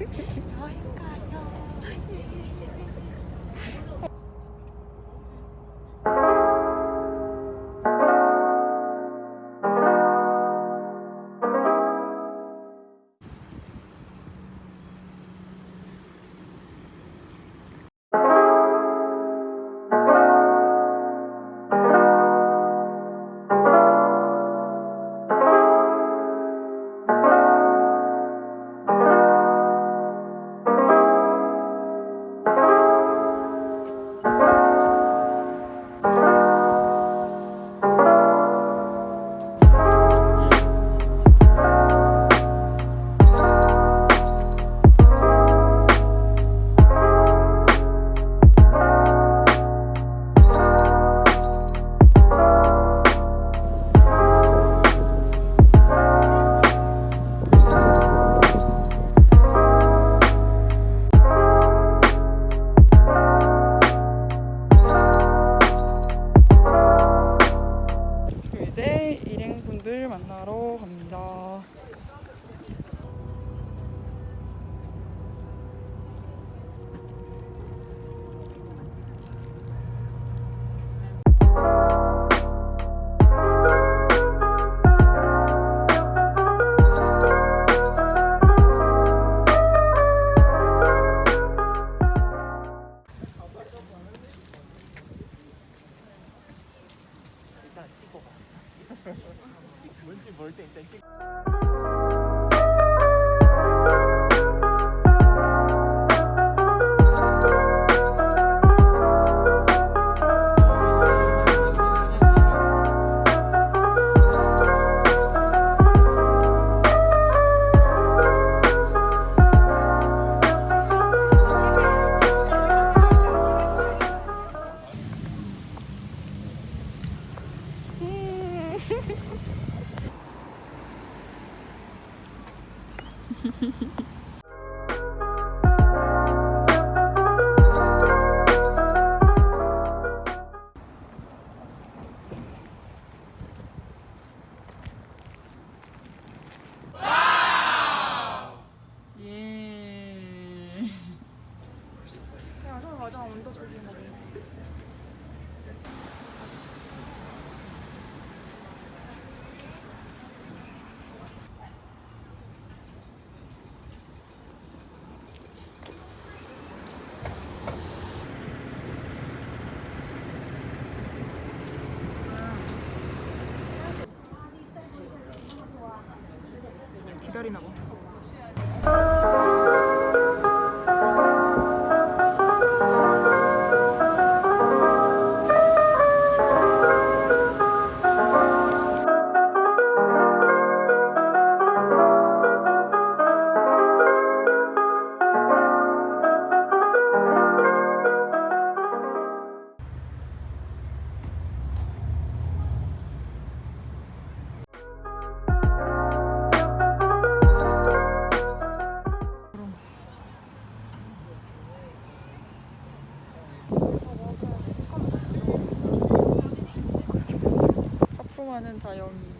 よ。với. 맞아. 먼저 저기 먹 good enough. 하품하는 다영이.